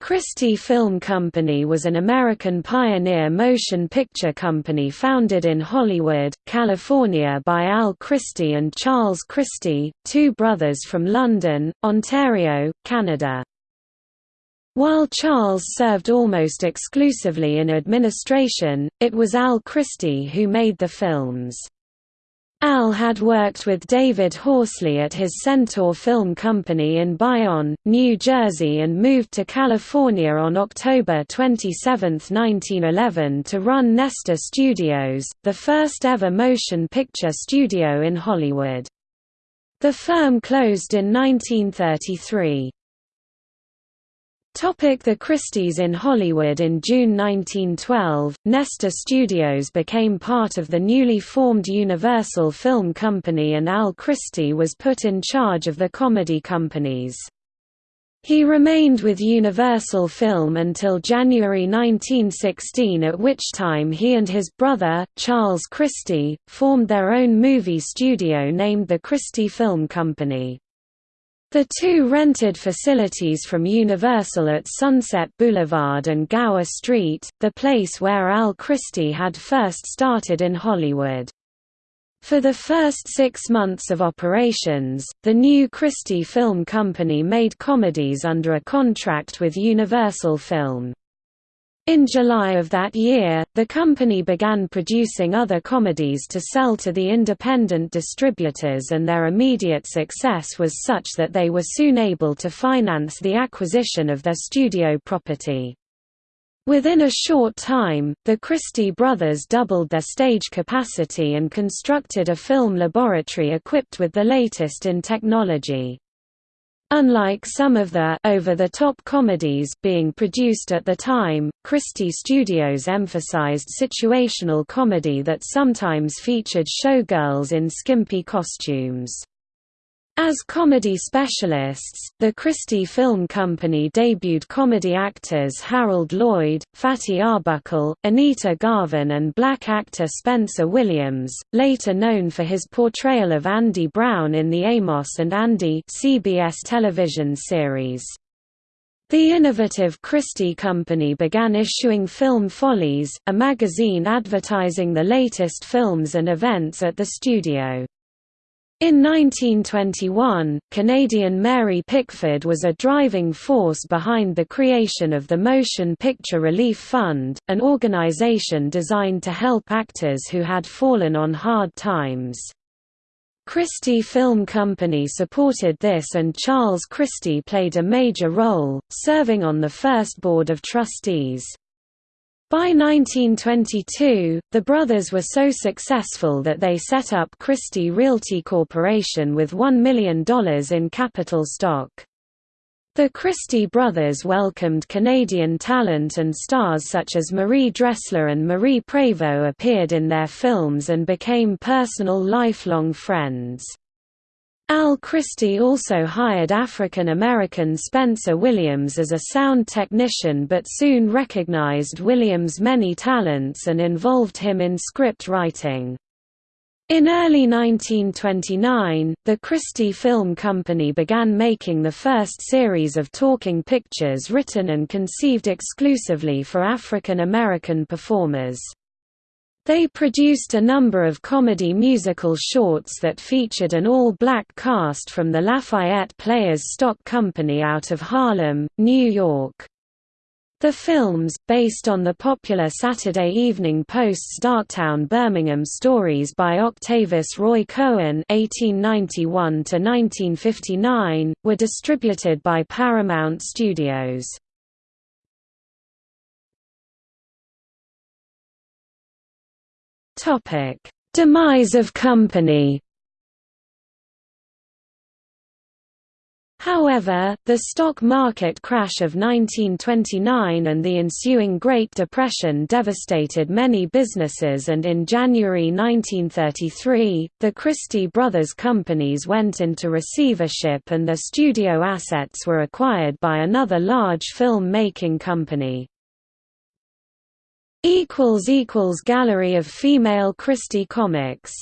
Christie Film Company was an American pioneer motion picture company founded in Hollywood, California by Al Christie and Charles Christie, two brothers from London, Ontario, Canada. While Charles served almost exclusively in administration, it was Al Christie who made the films. Al had worked with David Horsley at his Centaur Film Company in Bayonne, New Jersey and moved to California on October 27, 1911 to run Nestor Studios, the first ever motion picture studio in Hollywood. The firm closed in 1933. The Christies in Hollywood In June 1912, Nestor Studios became part of the newly formed Universal Film Company and Al Christie was put in charge of the comedy companies. He remained with Universal Film until January 1916 at which time he and his brother, Charles Christie, formed their own movie studio named the Christie Film Company. The two rented facilities from Universal at Sunset Boulevard and Gower Street, the place where Al Christie had first started in Hollywood. For the first six months of operations, the new Christie Film Company made comedies under a contract with Universal Film. In July of that year, the company began producing other comedies to sell to the independent distributors and their immediate success was such that they were soon able to finance the acquisition of their studio property. Within a short time, the Christie brothers doubled their stage capacity and constructed a film laboratory equipped with the latest in technology. Unlike some of the over-the-top comedies being produced at the time, Christie Studios emphasized situational comedy that sometimes featured showgirls in skimpy costumes. As comedy specialists, the Christie Film Company debuted comedy actors Harold Lloyd, Fatty Arbuckle, Anita Garvin and black actor Spencer Williams, later known for his portrayal of Andy Brown in the Amos and Andy CBS television series. The innovative Christie Company began issuing Film Follies, a magazine advertising the latest films and events at the studio. In 1921, Canadian Mary Pickford was a driving force behind the creation of the Motion Picture Relief Fund, an organization designed to help actors who had fallen on hard times. Christie Film Company supported this and Charles Christie played a major role, serving on the first board of trustees. By 1922, the brothers were so successful that they set up Christie Realty Corporation with $1 million in capital stock. The Christie brothers welcomed Canadian talent and stars such as Marie Dressler and Marie Prévost appeared in their films and became personal lifelong friends. Al Christie also hired African-American Spencer Williams as a sound technician but soon recognized Williams' many talents and involved him in script writing. In early 1929, the Christie Film Company began making the first series of talking pictures written and conceived exclusively for African American performers. They produced a number of comedy musical shorts that featured an all-black cast from the Lafayette Players Stock Company out of Harlem, New York. The films, based on the popular Saturday Evening Post's Darktown Birmingham stories by Octavius Roy Cohen (1891–1959), were distributed by Paramount Studios. Topic: Demise of company. However, the stock market crash of 1929 and the ensuing Great Depression devastated many businesses and in January 1933, the Christie Brothers companies went into receivership and their studio assets were acquired by another large film-making company. Gallery of female Christie comics